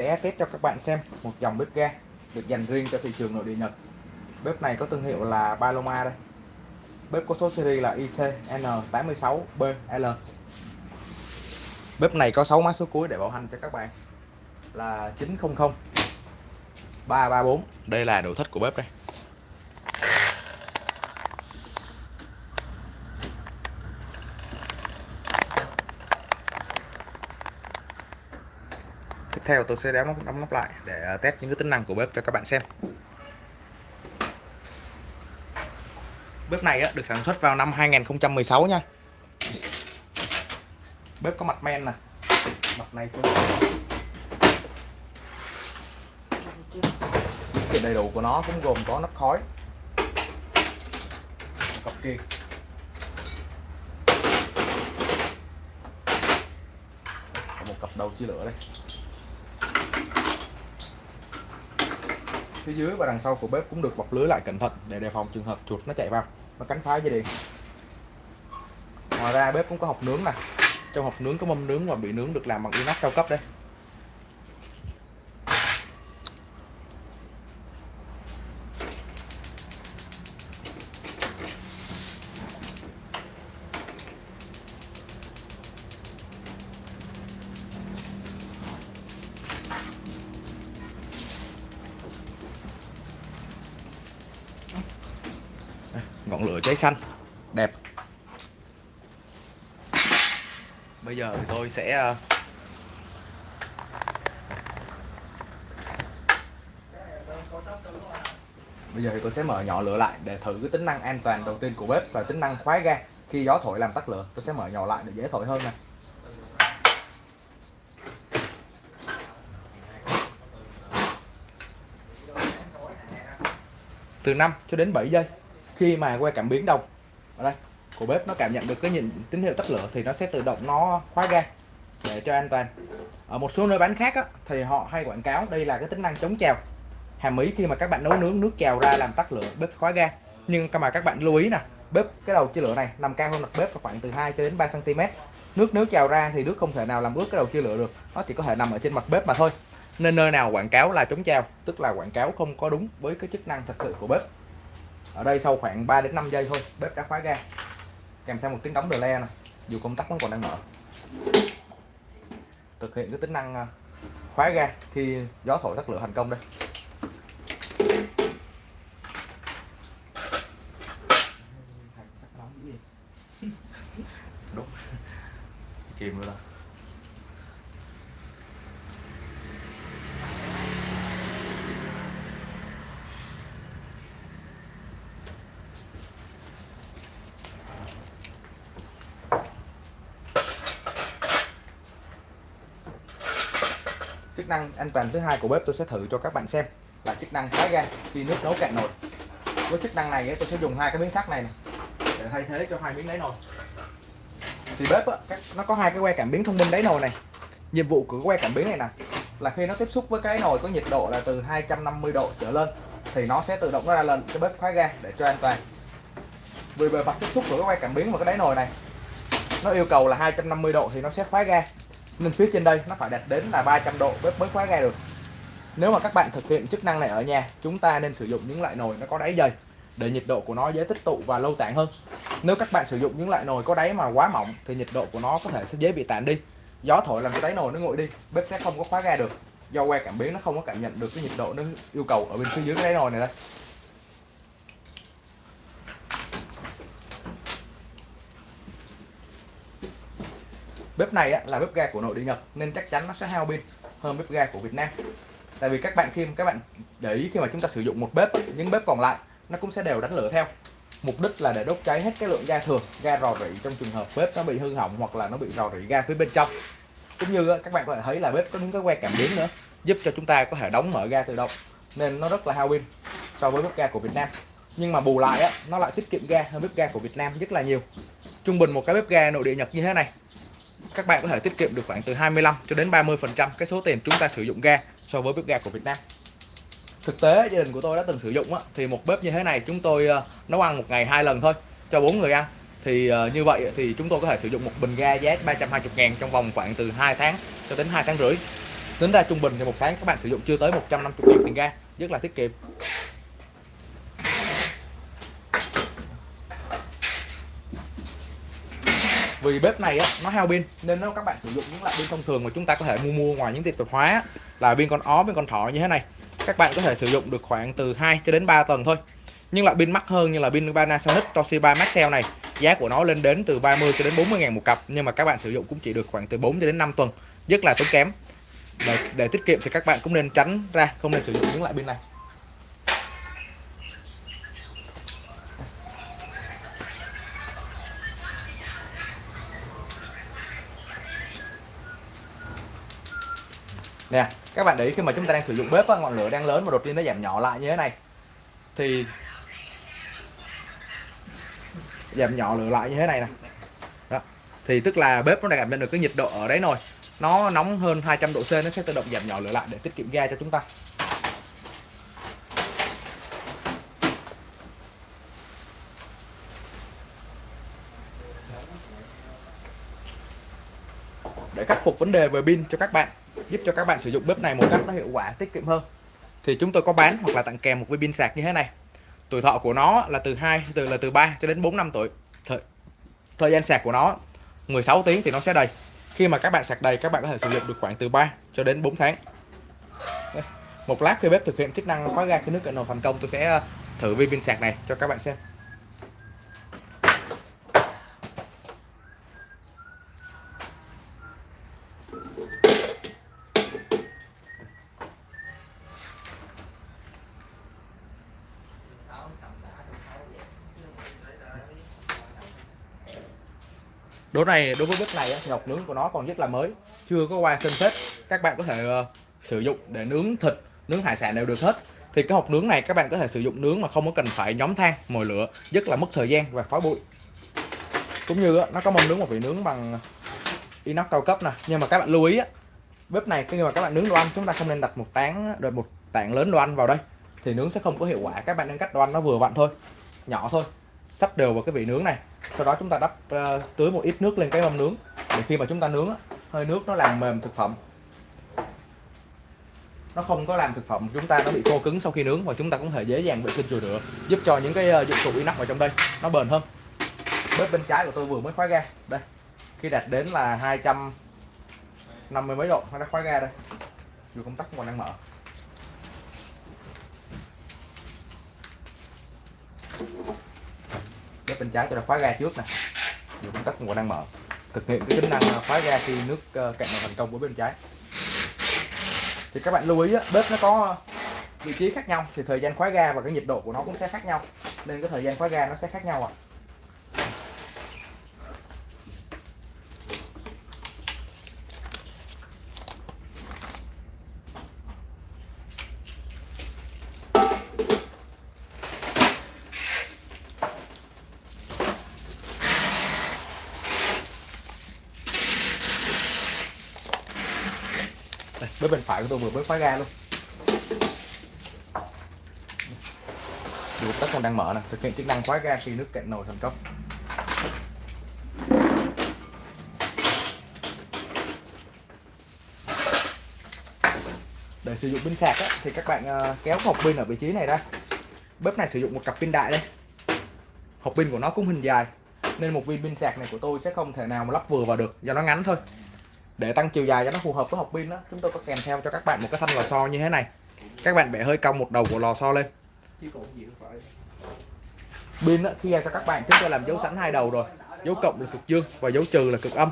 sẽ test cho các bạn xem một dòng bếp ga được dành riêng cho thị trường nội địa Nhật. Bếp này có thương hiệu là Paloma đây. Bếp có số series là ICN86BL. Bếp này có 6 mã số cuối để bảo hành cho các bạn là 900 334. Đây là nội thất của bếp đây. Tiếp theo tôi sẽ đóng nắp, đóng nắp lại để ờ, test những cái tính năng của bếp cho các bạn xem. Bếp này được sản xuất vào năm 2016 nha. Bếp có mặt men nè. Mặt này cũng cái đầy đủ của nó cũng gồm có nắp khói. Cặp kia. Một cặp đầu chia lửa đây. Phía dưới và đằng sau của bếp cũng được bọc lưới lại cẩn thận để đề phòng trường hợp chuột nó chạy vào nó cắn phá dây điện. Ngoài ra bếp cũng có hộp nướng nè. Trong hộp nướng có mâm nướng và bị nướng được làm bằng inox cao cấp đây. Lửa cháy xanh. Đẹp. Bây giờ thì tôi sẽ ờ, bây giờ thì tôi sẽ mở nhỏ lửa lại để thử cái tính năng an toàn đầu tiên của bếp và tính năng khóa ga khi gió thổi làm tắt lửa. Tôi sẽ mở nhỏ lại để dễ thổi hơn nè. Từ 5 cho đến 7 giây khi mà que cảm biến đồng. Ở đây của bếp nó cảm nhận được cái nhìn tín hiệu tắt lửa thì nó sẽ tự động nó khóa ga để cho an toàn. Ở một số nơi bán khác á, thì họ hay quảng cáo đây là cái tính năng chống trào. Hàm ý khi mà các bạn nấu nướng nước trào ra làm tắt lửa bếp khóa ga. Nhưng mà các bạn lưu ý nè bếp cái đầu chia lửa này nằm cao hơn mặt bếp khoảng từ 2 cho đến 3 cm nước nếu trào ra thì nước không thể nào làm ướt cái đầu chia lửa được nó chỉ có thể nằm ở trên mặt bếp mà thôi. Nên nơi nào quảng cáo là chống trào tức là quảng cáo không có đúng với cái chức năng thật sự của bếp ở đây sau khoảng 3 đến 5 giây thôi, bếp đã khóa ga. Kèm theo một tiếng đóng đờ le này dù công tắc vẫn còn đang mở. Thực hiện cái tính năng à, khóa ga khi gió thổi tắt lửa thành công đây đúng kìm nữa đó chức năng an toàn thứ hai của bếp tôi sẽ thử cho các bạn xem là chức năng khóa ga khi nước nấu cạn nồi. Với chức năng này tôi sẽ dùng hai cái miếng sắt này, này để thay thế cho hai miếng đáy nồi. Thì bếp á, nó có hai cái que cảm biến thông minh đáy nồi này. Nhiệm vụ của que cảm biến này nè là khi nó tiếp xúc với cái nồi có nhiệt độ là từ 250 độ trở lên thì nó sẽ tự động nó ra lên cái bếp khóa ga để cho an toàn. Vì bề mặt tiếp xúc của cái que cảm biến và cái đáy nồi này nó yêu cầu là 250 độ thì nó sẽ khóa ga nên phía trên đây nó phải đạt đến là 300 độ bếp mới khóa ga được. Nếu mà các bạn thực hiện chức năng này ở nhà, chúng ta nên sử dụng những loại nồi nó có đáy dày để nhiệt độ của nó dễ tích tụ và lâu tản hơn. Nếu các bạn sử dụng những loại nồi có đáy mà quá mỏng, thì nhiệt độ của nó có thể sẽ dễ bị tản đi. Gió thổi làm cái đáy nồi nó nguội đi, bếp sẽ không có khóa ga được. Do que cảm biến nó không có cảm nhận được cái nhiệt độ nó yêu cầu ở bên phía dưới cái đáy nồi này đây. Bếp này á, là bếp ga của nội địa Nhật nên chắc chắn nó sẽ hao pin hơn bếp ga của Việt Nam. Tại vì các bạn khi các bạn để ý khi mà chúng ta sử dụng một bếp những bếp còn lại nó cũng sẽ đều đánh lửa theo. Mục đích là để đốt cháy hết cái lượng ga thường ga rò rỉ trong trường hợp bếp nó bị hư hỏng hoặc là nó bị rò rỉ ga phía bên trong. Cũng như các bạn có thể thấy là bếp có những cái que cảm biến nữa giúp cho chúng ta có thể đóng mở ga tự động nên nó rất là hao pin so với bếp ga của Việt Nam. Nhưng mà bù lại á, nó lại tiết kiệm ga hơn bếp ga của Việt Nam rất là nhiều. Trung bình một cái bếp ga nội địa Nhật như thế này các bạn có thể tiết kiệm được khoảng từ 25 cho đến 30 phần trăm cái số tiền chúng ta sử dụng ga so với bếp ga của Việt Nam. Thực tế gia đình của tôi đã từng sử dụng á, thì một bếp như thế này chúng tôi ờ, nấu ăn một ngày hai lần thôi cho bốn người ăn. Thì ờ, như vậy thì chúng tôi có thể sử dụng một bình ga giá 320 ngàn trong vòng khoảng từ 2 tháng cho đến 2 tháng rưỡi. Tính ra trung bình thì một tháng các bạn sử dụng chưa tới 150 000 tiền ga rất là tiết kiệm. Vì bếp này á, nó hao pin nên nếu các bạn sử dụng những loại pin thông thường mà chúng ta có thể mua mua ngoài những tiệm tạp hóa là pin con ó pin con thỏ như thế này các bạn có thể sử dụng được khoảng từ 2 cho đến 3 tuần thôi. Nhưng loại pin mắc hơn như là pin Panasonic Toshiba Maxell này giá của nó lên đến từ 30 cho đến 40 ngàn một cặp nhưng mà các bạn sử dụng cũng chỉ được khoảng từ 4 cho đến 5 tuần rất là tốn kém. Để, để tiết kiệm thì các bạn cũng nên tránh ra không nên sử dụng những loại pin này. Nè các bạn để ý khi mà chúng ta đang sử dụng bếp á, ngọn lửa đang lớn mà đột nhiên nó giảm nhỏ lại như thế này. Thì giảm nhỏ lửa lại như thế này nè. Đó. Thì tức là bếp nó đã cảm nhận được cái nhiệt độ ở đấy rồi. Nó nóng hơn 200 độ C nó sẽ tự động giảm nhỏ lửa lại để tiết kiệm ga cho chúng ta. Để khắc phục vấn đề về pin cho các bạn giúp cho các bạn sử dụng bếp này một cách nó hiệu quả tiết kiệm hơn. Thì chúng tôi có bán hoặc là tặng kèm một viên pin sạc như thế này. Tuổi thọ của nó là từ 2 từ là từ 3 cho đến 4 năm tuổi. Thời, thời gian sạc của nó 16 tiếng thì nó sẽ đầy. Khi mà các bạn sạc đầy các bạn có thể sử dụng được khoảng từ 3 cho đến 4 tháng. Đây. một lát khi bếp thực hiện chức năng khóa ga khi nước cận nồi thành công tôi sẽ ờ, thử viên pin sạc này cho các bạn xem. Đố này, đối với bếp này thì nướng của nó còn rất là mới, chưa có qua sân phết các bạn có thể ờ, sử dụng để nướng thịt, nướng hải sản đều được hết. Thì cái hộp nướng này các bạn có thể sử dụng nướng mà không có cần phải nhóm than, mồi lửa, rất là mất thời gian và khói bụi. Cũng như nó có mâm nướng một vị nướng bằng inox cao cấp nè. Nhưng mà các bạn lưu ý bếp này khi mà các bạn nướng đồ ăn, chúng ta không nên đặt một tán đợt một tảng lớn đồ ăn vào đây, thì nướng sẽ không có hiệu quả. Các bạn nên cắt đồ ăn nó vừa vặn thôi, nhỏ thôi sắp đều vào cái vị nướng này. Sau đó chúng ta đắp uh, tưới một ít nước lên cái mâm nướng. Để khi mà chúng ta nướng hơi nước nó làm mềm thực phẩm. Nó không có làm thực phẩm chúng ta nó bị khô cứng sau khi nướng và chúng ta cũng thể dễ dàng vệ sinh chùi rửa giúp cho những cái uh, dụng cụ inox ở trong đây nó bền hơn. Bếp bên trái của tôi vừa mới khóa ga. Đây khi đạt đến là 250 mấy độ nó đã khóa ga đây. Dù công tắc còn đang mở. Bếp bên trái tôi đã khóa ga trước nè. Dù công tắc còn đang mở. Thực hiện cái tính năng à, khóa ga khi nước ờ, cạn nồi thành công của bên trái. Thì các bạn lưu ý á, bếp nó có vị trí khác nhau thì thời gian khóa ga và cái nhiệt độ của nó cũng sẽ khác nhau. Nên cái thời gian khóa ga nó sẽ khác nhau ạ. à. Tôi vừa mới khóa ga luôn. Dù tất còn đang mở nè thực hiện chức năng khóa ga khi nước cạn nồi thành công để sử dụng pin sạc á, thì các bạn ờ, kéo hộp pin ở vị trí này ra. Bếp này sử dụng một cặp pin đại đây. Hộp pin của nó cũng hình dài nên một viên pin sạc này của tôi sẽ không thể nào mà lắp vừa vào được do nó ngắn thôi để tăng chiều dài cho nó phù hợp với hộp pin đó. Chúng tôi có kèm theo cho các bạn một cái thanh lò xo như thế này. Các bạn bẻ hơi cong một đầu của lò xo lên. Pin khi ra cho các bạn chúng tôi làm dấu sẵn hai đầu rồi. Dấu cộng là cực dương và dấu trừ là cực âm.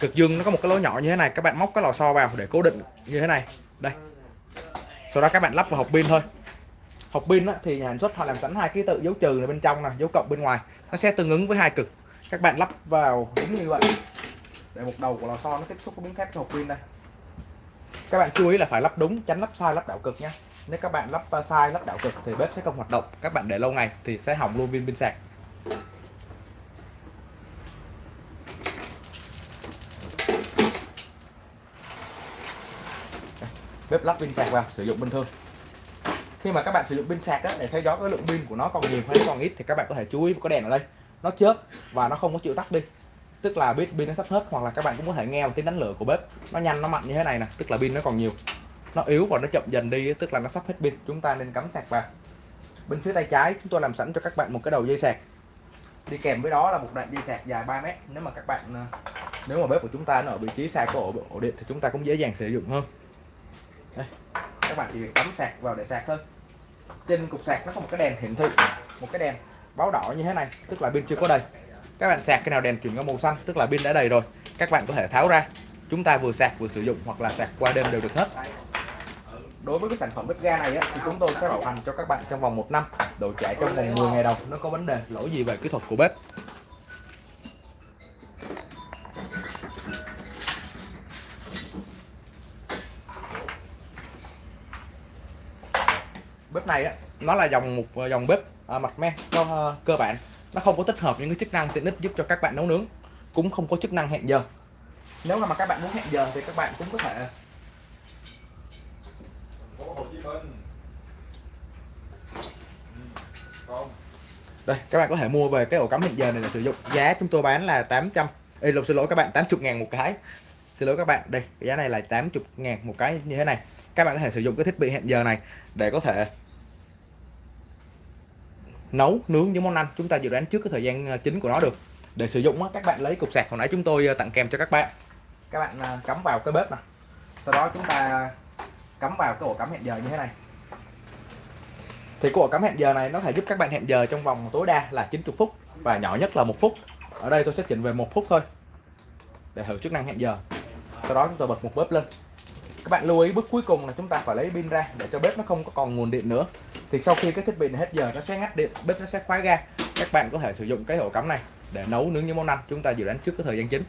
Cực dương nó có một cái lỗ nhỏ như thế này các bạn móc cái lò xo vào để cố định như thế này. Đây. Sau đó các bạn lắp vào hộp pin thôi. Hộp pin thì nhà sản xuất họ làm sẵn hai ký tự dấu trừ là bên trong nè dấu cộng bên ngoài. Nó sẽ tương ứng với hai cực. Các bạn lắp vào đúng như vậy để một đầu của lò xo nó tiếp xúc với miếng thép hộp pin đây. Các bạn chú ý là phải lắp đúng tránh lắp sai lắp đảo cực nhé. nếu các bạn lắp à, sai lắp đảo cực thì bếp sẽ không hoạt động. Các bạn để lâu ngày thì sẽ hỏng luôn viên pin sạc. Bếp lắp pin sạc vào sử dụng bình thường. Khi mà các bạn sử dụng pin sạc đó, để thấy đó cái lượng pin của nó còn nhiều hay còn ít thì các bạn có thể chú ý có đèn ở đây. Nó chớp và nó không có chịu tắt đi tức là biết pin nó sắp hết hoặc là các bạn cũng có thể nghe một tiếng đánh lửa của bếp. Nó nhanh nó mạnh như thế này nè tức là pin nó còn nhiều. Nó yếu và nó chậm dần đi tức là nó sắp hết pin. Chúng ta nên cắm sạc vào. Bên phía tay trái chúng tôi làm sẵn cho các bạn một cái đầu dây sạc. Đi kèm với đó là một đoạn dây sạc dài 3 mét. Nếu mà các bạn ờ, nếu mà bếp của chúng ta nó ở vị trí xa của ổ, ổ điện thì chúng ta cũng dễ dàng sử dụng hơn. Đây các bạn chỉ việc cắm sạc vào để sạc thôi. Trên cục sạc nó có một cái đèn hiển thị một cái đèn báo đỏ như thế này tức là pin chưa có đầy các bạn sạc cái nào đèn chuyển qua màu xanh tức là pin đã đầy rồi. Các bạn có thể tháo ra. Chúng ta vừa sạc vừa sử dụng hoặc là sạc qua đêm đều được hết. Đối với cái sản phẩm bếp ga này á, thì chúng tôi sẽ bảo hành cho các bạn trong vòng một năm. Đổi trả trong vòng 10 ngày đầu nó có vấn đề lỗi gì về kỹ thuật của bếp. Bếp này á nó là dòng một dòng bếp à, mặt men cho uh, ờ, cơ bản nó không có tích hợp những cái chức năng tiện ích giúp cho các bạn nấu nướng. Cũng không có chức năng hẹn giờ. Nếu mà các bạn muốn hẹn giờ thì các bạn cũng có thể đây các bạn có thể mua về cái ổ cắm hẹn giờ này để sử dụng. Giá chúng tôi bán là 800 Ê, lộn xin lỗi các bạn 80 ngàn một cái. Xin lỗi các bạn đây cái giá này là 80 ngàn một cái như thế này. Các bạn có thể sử dụng cái thiết bị hẹn giờ này để có thể nấu nướng những món ăn. Chúng ta dự đoán trước cái thời gian à, chính của nó được. Để sử dụng các bạn lấy cục sạc. Hồi nãy chúng tôi à, tặng kèm cho các bạn. Các bạn à, cắm vào cái bếp này sau đó chúng ta cắm vào cái ổ cắm hẹn giờ như thế này. Thì cái ổ cắm hẹn giờ này nó sẽ giúp các bạn hẹn giờ trong vòng tối đa là 90 phút và nhỏ nhất là một phút. Ở đây tôi sẽ chỉnh về một phút thôi để thử chức năng hẹn giờ. Sau đó chúng ta bật một bếp lên các bạn lưu ý bước cuối cùng là chúng ta phải lấy pin ra để cho bếp nó không có còn nguồn điện nữa. Thì sau khi cái thiết bị này hết giờ nó sẽ ngắt điện bếp nó sẽ khóa ga. Các bạn có thể sử dụng cái ổ cắm này để nấu nướng những món ăn chúng ta dự đoán trước cái thời gian chính.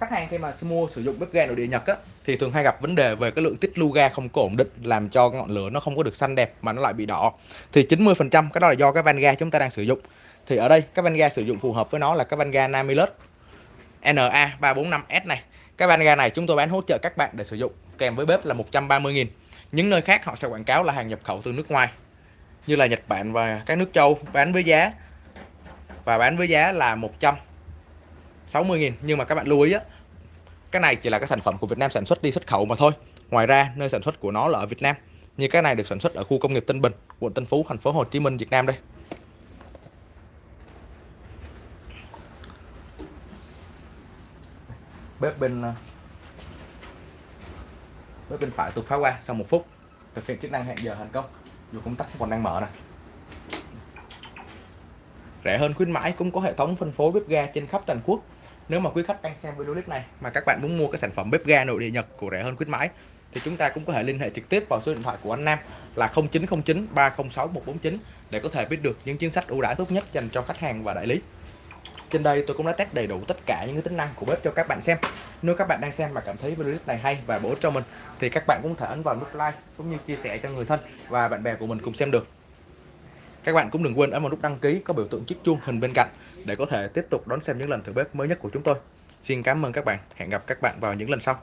Khách hàng khi mà mua sử dụng bếp ga nội địa Nhật á, thì thường hay gặp vấn đề về cái lượng tích lưu ga không có ổn định làm cho ngọn lửa nó không có được xanh đẹp mà nó lại bị đỏ. Thì 90% cái đó là do cái van ga chúng ta đang sử dụng. Thì ở đây cái van ga sử dụng phù hợp với nó là cái van ga Namilus NA345S này. Cái van ga này chúng tôi bán hỗ trợ các bạn để sử dụng, kèm với bếp là 130.000 những nơi khác họ sẽ quảng cáo là hàng nhập khẩu từ nước ngoài, như là Nhật Bản và các nước châu bán với giá, và bán với giá là 160.000 nhưng mà các bạn lưu ý á, cái này chỉ là cái sản phẩm của Việt Nam sản xuất đi xuất khẩu mà thôi. Ngoài ra, nơi sản xuất của nó là ở Việt Nam, như cái này được sản xuất ở khu công nghiệp Tân Bình, quận Tân Phú, thành phố Hồ Chí Minh, Việt Nam đây. Bếp bên ờ, bếp bên phải tôi phá qua, sau một phút, thực hiện chức năng hẹn giờ thành công. Dù công tắc còn đang mở này rẻ hơn khuyến mãi, cũng có hệ thống phân phối bếp ga trên khắp toàn quốc. Nếu mà quý khách đang xem video clip này mà các bạn muốn mua cái sản phẩm bếp ga nội địa Nhật của rẻ hơn khuyến mãi, thì chúng ta cũng có thể liên hệ trực tiếp vào số điện thoại của anh Nam là 0909 306 149 để có thể biết được những chính sách ưu đãi tốt nhất dành cho khách hàng và đại lý. Trên đây tôi cũng đã test đầy đủ tất cả những cái tính năng của bếp cho các bạn xem. Nếu các bạn đang xem mà cảm thấy video clip này hay và bổ ích cho mình, thì các bạn cũng thể ấn vào nút like cũng như chia sẻ cho người thân và bạn bè của mình cùng xem được. Các bạn cũng đừng quên ấn vào nút đăng ký có biểu tượng chiếc chuông hình bên cạnh để có thể tiếp tục đón xem những lần thử bếp mới nhất của chúng tôi. Xin cảm ơn các bạn. Hẹn gặp các bạn vào những lần sau.